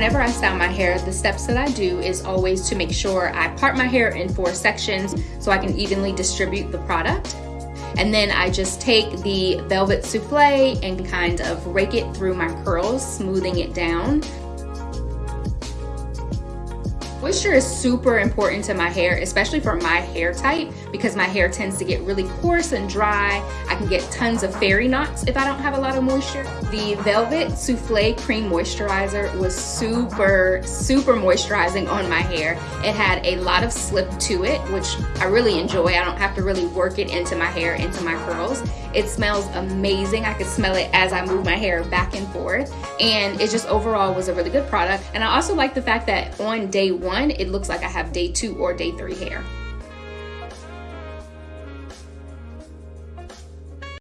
whenever I style my hair, the steps that I do is always to make sure I part my hair in four sections so I can evenly distribute the product. And then I just take the Velvet Souffle and kind of rake it through my curls, smoothing it down. Moisture is super important to my hair, especially for my hair type because my hair tends to get really coarse and dry. I can get tons of fairy knots if I don't have a lot of moisture. The Velvet Souffle Cream Moisturizer was super, super moisturizing on my hair. It had a lot of slip to it, which I really enjoy. I don't have to really work it into my hair, into my curls. It smells amazing. I could smell it as I move my hair back and forth. And it just overall was a really good product. And I also like the fact that on day one, it looks like I have day two or day three hair.